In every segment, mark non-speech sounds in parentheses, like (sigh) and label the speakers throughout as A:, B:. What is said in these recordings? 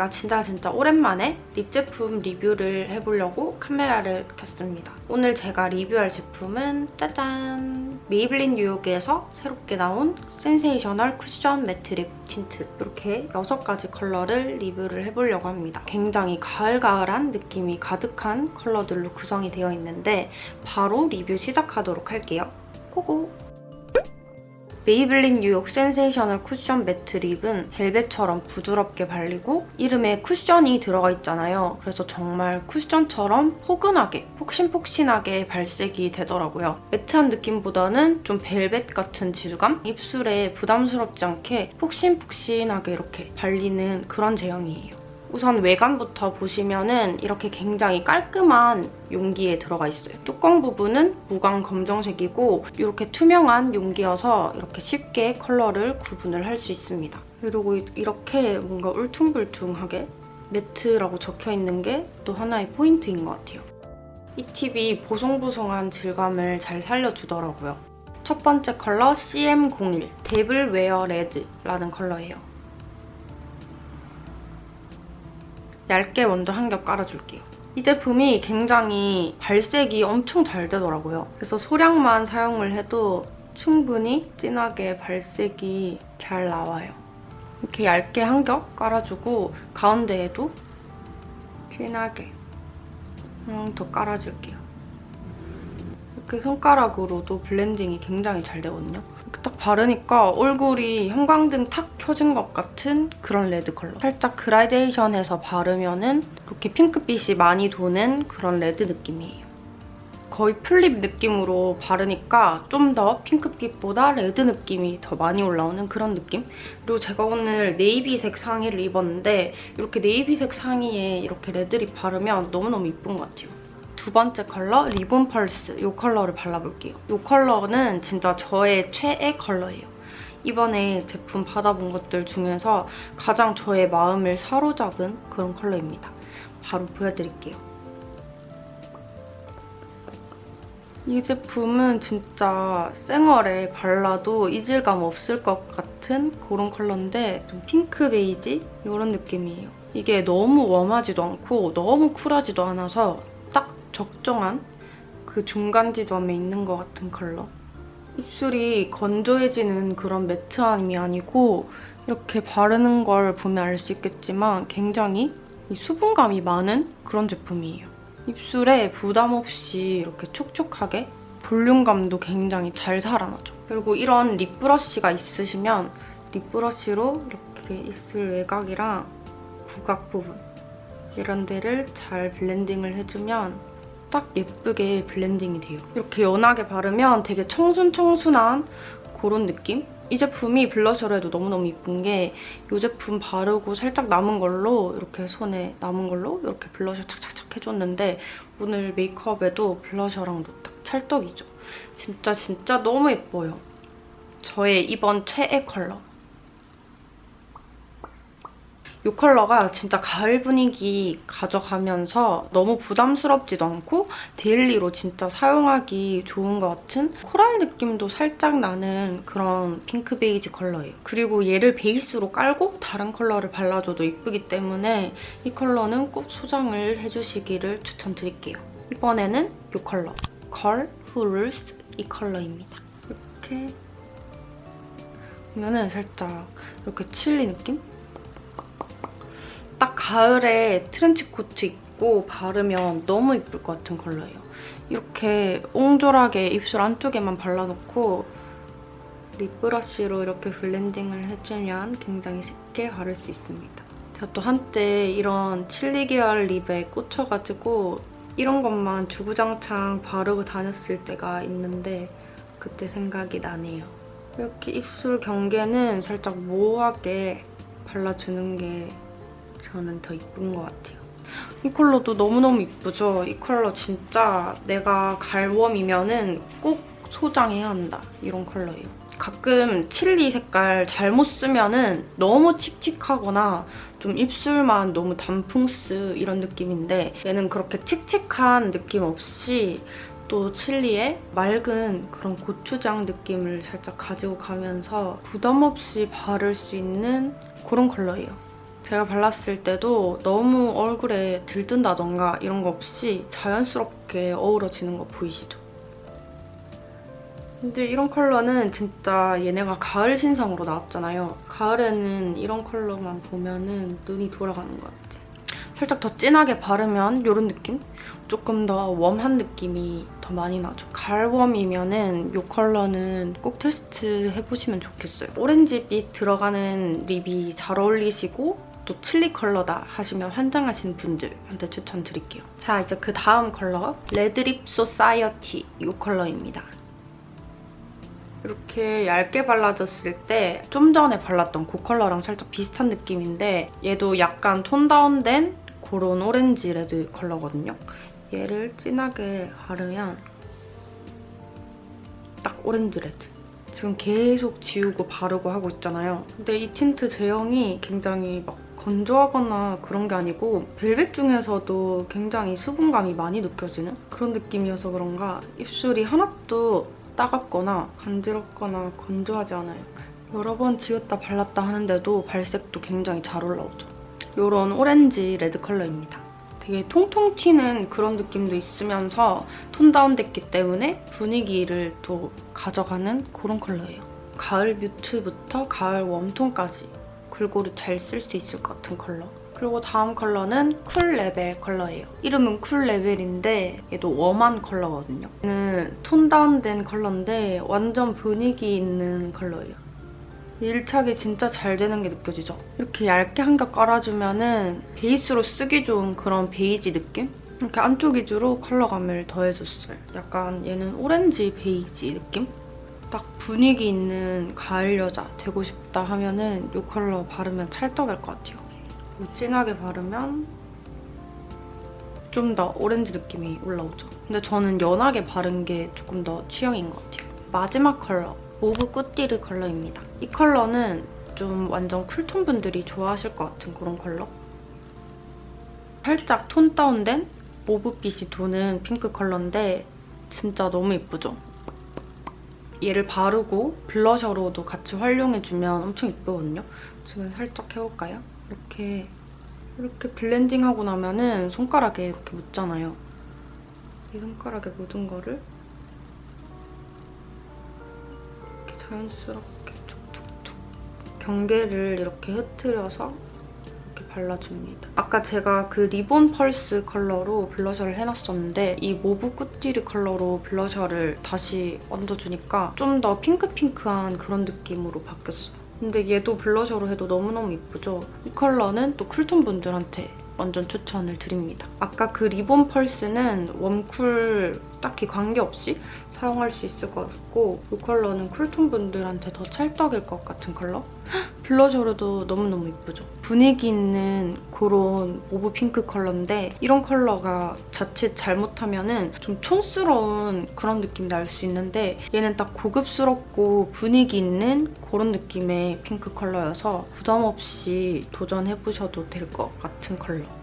A: 제가 진짜 진짜 오랜만에 lip 제품 리뷰를 해보려고 카메라를 켰습니다. 오늘 제가 리뷰할 제품은 짜잔! 메이블린 뉴욕에서 새롭게 나온 센세이셔널 쿠션 매트 lip 틴트 이렇게 6가지 컬러를 리뷰를 해보려고 합니다. 굉장히 가을가을한 느낌이 가득한 컬러들로 구성이 되어 있는데 바로 리뷰 시작하도록 할게요. Go go! 메이블린 뉴욕 센세이셔널 쿠션 매트 lip은 벨벳처럼 부드럽게 발리고 이름에 쿠션이 들어가 있잖아요. 그래서 정말 쿠션처럼 포근하게, 폭신폭신하게 발색이 되더라고요. 매트한 느낌보다는 좀 벨벳 같은 질감? 입술에 부담스럽지 않게 폭신폭신하게 이렇게 발리는 그런 제형이에요. 우선 외관부터 보시면은 이렇게 굉장히 깔끔한 용기에 들어가 있어요. 뚜껑 부분은 무광 검정색이고 이렇게 투명한 용기여서 이렇게 쉽게 컬러를 구분을 할 수 있습니다. 그리고 이렇게 뭔가 울퉁불퉁하게 매트라고 적혀있는 게 또 하나의 포인트인 것 같아요. 이 팁이 보송보송한 질감을 잘 살려주더라고요. 첫 번째 컬러 CM01 Devil Wear Red라는 컬러예요. 얇게 먼저 한 겹 깔아줄게요. 이 제품이 굉장히 발색이 엄청 잘 되더라고요. 그래서 소량만 사용을 해도 충분히 진하게 발색이 잘 나와요. 이렇게 얇게 한 겹 깔아주고 가운데에도 진하게 한 더 깔아줄게요. 이렇게 손가락으로도 블렌딩이 굉장히 잘 되거든요. 딱 바르니까 얼굴이 형광등 탁 켜진 것 같은 그런 레드 컬러. 살짝 그라데이션해서 바르면 은 이렇게 핑크빛이 많이 도는 그런 레드 느낌이에요. 거의 full lip 느낌으로 바르니까 좀 더 핑크빛보다 레드 느낌이 더 많이 올라오는 그런 느낌? 그리고 제가 오늘 네이비색 상의를 입었는데 이렇게 네이비색 상의에 이렇게 red lip 바르면 너무너무 이쁜 것 같아요. 두 번째 컬러 리본 펄스 이 컬러를 발라볼게요. 이 컬러는 진짜 저의 최애 컬러예요. 이번에 제품 받아본 것들 중에서 가장 저의 마음을 사로잡은 그런 컬러입니다. 바로 보여드릴게요. 이 제품은 진짜 생얼에 발라도 이질감 없을 것 같은 그런 컬러인데 좀 핑크 베이지? 이런 느낌이에요. 이게 너무 warm하지도 않고 너무 쿨하지도 않아서 적정한 그 중간 지점에 있는 것 같은 컬러. 입술이 건조해지는 그런 매트함이 아니고 이렇게 바르는 걸 보면 알 수 있겠지만 굉장히 수분감이 많은 그런 제품이에요. 입술에 부담 없이 이렇게 촉촉하게 볼륨감도 굉장히 잘 살아나죠. 그리고 이런 립브러쉬가 있으시면 립브러쉬로 이렇게 입술 외곽이랑 구각 부분 이런 데를 잘 블렌딩을 해주면 딱 예쁘게 블렌딩이 돼요. 이렇게 연하게 바르면 되게 청순청순한 그런 느낌? 이 제품이 블러셔로 해도 너무너무 이쁜 게 이 제품 바르고 살짝 남은 걸로 이렇게 손에 남은 걸로 이렇게 블러셔 착착착 해줬는데 오늘 메이크업에도 블러셔랑도 딱 찰떡이죠. 진짜 진짜 너무 예뻐요. 저의 이번 최애 컬러. 이 컬러가 진짜 가을 분위기 가져가면서 너무 부담스럽지도 않고 daily로 진짜 사용하기 좋은 것 같은 코랄 느낌도 살짝 나는 그런 핑크 베이지 컬러예요. 그리고 얘를 베이스로 깔고 다른 컬러를 발라줘도 이쁘기 때문에 이 컬러는 꼭 소장을 해주시기를 추천드릴게요. 이번에는 이 컬러 Girl Who Rules 이 컬러입니다. 이렇게 보면은 살짝 이렇게 칠리 느낌? 딱 가을에 트렌치 코트 입고 바르면 너무 이쁠 것 같은 컬러예요. 이렇게 옹졸하게 입술 안쪽에만 발라놓고 lip brush로 이렇게 블렌딩을 해주면 굉장히 쉽게 바를 수 있습니다. 제가 또 한때 이런 칠리 계열 lip에 꽂혀가지고 이런 것만 주구장창 바르고 다녔을 때가 있는데 그때 생각이 나네요. 이렇게 입술 경계는 살짝 모호하게 발라주는 게 저는 더 이쁜 것 같아요. 이 컬러도 너무너무 이쁘죠? 이 컬러 진짜 내가 갈웜이면 은꼭 소장해야 한다. 이런 컬러예요. 가끔 칠리 색깔 잘못 쓰면 은 너무 칙칙하거나 좀 입술만 너무 단풍스 이런 느낌인데 얘는 그렇게 칙칙한 느낌 없이 또 칠리의 맑은 그런 고추장 느낌을 살짝 가지고 가면서 부담 없이 바를 수 있는 그런 컬러예요. 제가 발랐을 때도 너무 얼굴에 들뜬다던가 이런 거 없이 자연스럽게 어우러지는 거 보이시죠? 근데 이런 컬러는 진짜 얘네가 가을 신상으로 나왔잖아요. 가을에는 이런 컬러만 보면은 눈이 돌아가는 것 같아. 살짝 더 진하게 바르면 이런 느낌? 조금 더 warm한 느낌이 더 많이 나죠. 가을 warm이면은 이 컬러는 꼭 테스트 해보시면 좋겠어요. 오렌지빛 들어가는 lip이 잘 어울리시고 또 칠리 컬러다 하시면 환장하시는 분들한테 추천드릴게요. 자, 이제 그 다음 컬러 Red Lip Society 이 컬러입니다. 이렇게 얇게 발라줬을 때 좀 전에 발랐던 그 컬러랑 살짝 비슷한 느낌인데 얘도 약간 tone down된 그런 오렌지 red 컬러거든요. 얘를 진하게 바르면 딱 오렌지 red. 지금 계속 지우고 바르고 하고 있잖아요. 근데 이 틴트 제형이 굉장히 막 건조하거나 그런 게 아니고 벨벳 중에서도 굉장히 수분감이 많이 느껴지는 그런 느낌이어서 그런가 입술이 하나도 따갑거나 간지럽거나 건조하지 않아요. 여러 번 지웠다 발랐다 하는데도 발색도 굉장히 잘 올라오죠. 이런 오렌지 red 컬러입니다. 되게 통통 튀는 그런 느낌도 있으면서 톤 다운됐기 때문에 분위기를 또 가져가는 그런 컬러예요. 가을 mute부터 가을 warm톤까지 골고루 잘 쓸 수 있을 것 같은 컬러. 그리고 다음 컬러는 cool rebel 컬러예요. 이름은 cool rebel인데 얘도 warm한 컬러거든요. 얘는 톤 다운된 컬러인데 완전 분위기 있는 컬러예요. 밀착이 진짜 잘 되는 게 느껴지죠? 이렇게 얇게 한 겹 깔아주면 은 베이스로 쓰기 좋은 그런 베이지 느낌? 이렇게 안쪽 위주로 컬러감을 더해줬어요. 약간 얘는 오렌지 베이지 느낌? 딱 분위기 있는 가을 여자 되고 싶다 하면은 이 컬러 바르면 찰떡일 것 같아요. 진하게 바르면 좀 더 오렌지 느낌이 올라오죠. 근데 저는 연하게 바른 게 조금 더 취향인 것 같아요. 마지막 컬러, mauve couture 컬러입니다. 이 컬러는 좀 완전 cool톤 분들이 좋아하실 것 같은 그런 컬러? 살짝 톤 다운된 mauve빛이 도는 핑크 컬러인데 진짜 너무 예쁘죠? 얘를 바르고 blusher로도 같이 활용해주면 엄청 예쁘거든요? 지금 살짝 해볼까요? 이렇게 이렇게 블렌딩하고 나면은 손가락에 이렇게 묻잖아요. 이 손가락에 묻은 거를 이렇게 자연스럽게 툭툭툭 경계를 이렇게 흐트려서 이렇게 발라줍니다. 아까 제가 그 ribbon pulse 컬러로 blusher를 해놨었는데 이 mauve couture 컬러로 blusher를 다시 얹어주니까 좀 더 핑크핑크한 그런 느낌으로 바뀌었어요. 근데 얘도 blusher로 해도 너무너무 예쁘죠? 이 컬러는 또 cool톤 분들한테 완전 추천을 드립니다. 아까 그 ribbon pulse는 warm cool 딱히 관계없이 사용할 수 있을 것 같고 이 컬러는 cool톤 분들한테 더 찰떡일 것 같은 컬러? (gasps) blusher로도 너무너무 예쁘죠? 분위기 있는 그런 mauve 핑크 컬러인데 이런 컬러가 자칫 잘못하면 은좀 촌스러운 그런 느낌 날수 있는데 얘는 딱 고급스럽고 분위기 있는 그런 느낌의 핑크 컬러여서 부담 없이 도전해보셔도 될 것 같은 컬러.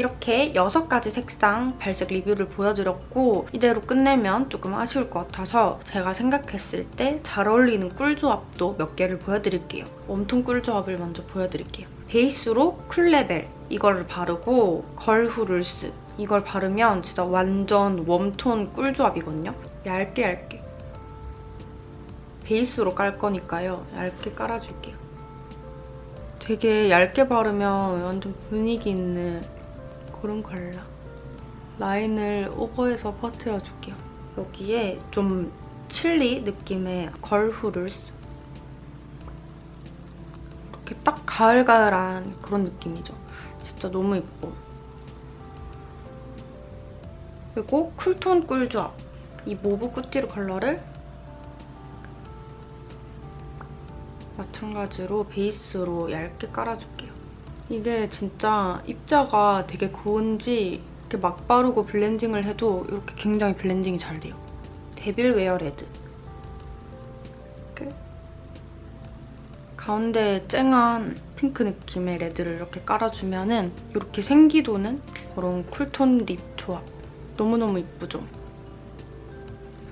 A: 이렇게 6가지 색상 발색 리뷰를 보여드렸고 이대로 끝내면 조금 아쉬울 것 같아서 제가 생각했을 때 잘 어울리는 꿀 조합도 몇 개를 보여드릴게요. warm톤 꿀 조합을 먼저 보여드릴게요. 베이스로 cool rebel 이거를 바르고 girl who rules 이걸 바르면 진짜 완전 warm톤 꿀 조합이거든요. 얇게 얇게. 베이스로 깔 거니까요. 얇게 깔아줄게요. 되게 얇게 바르면 완전 분위기 있는 그런 컬러. 라인을 오버해서 퍼트려줄게요. 여기에 좀 칠리 느낌의 girl who rules. 이렇게 딱 가을가을한 그런 느낌이죠. 진짜 너무 예뻐. 그리고 cool톤 꿀조합. 이 mauve couture 컬러를 마찬가지로 베이스로 얇게 깔아줄게요. 이게 진짜 입자가 되게 고운지 이렇게 막 바르고 블렌딩을 해도 이렇게 굉장히 블렌딩이 잘 돼요. devil wear red. 이렇게 가운데 쨍한 핑크 느낌의 red를 이렇게 깔아주면 은 이렇게 생기도는 그런 cool톤 lip 조합. 너무너무 이쁘죠?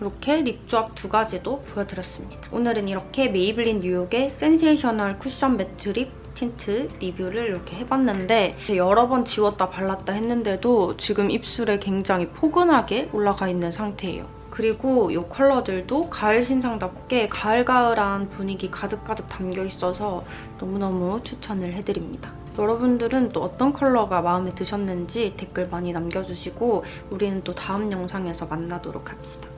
A: 이렇게 lip 조합 두 가지도 보여드렸습니다. 오늘은 이렇게 메이블린 뉴욕의 sensational cushion matte lip tint 리뷰를 이렇게 해봤는데 여러 번 지웠다 발랐다 했는데도 지금 입술에 굉장히 포근하게 올라가 있는 상태예요. 그리고 이 컬러들도 가을 신상답게 가을가을한 분위기 가득가득 담겨 있어서 너무너무 추천을 해드립니다. 여러분들은 또 어떤 컬러가 마음에 드셨는지 댓글 많이 남겨주시고 우리는 또 다음 영상에서 만나도록 합시다.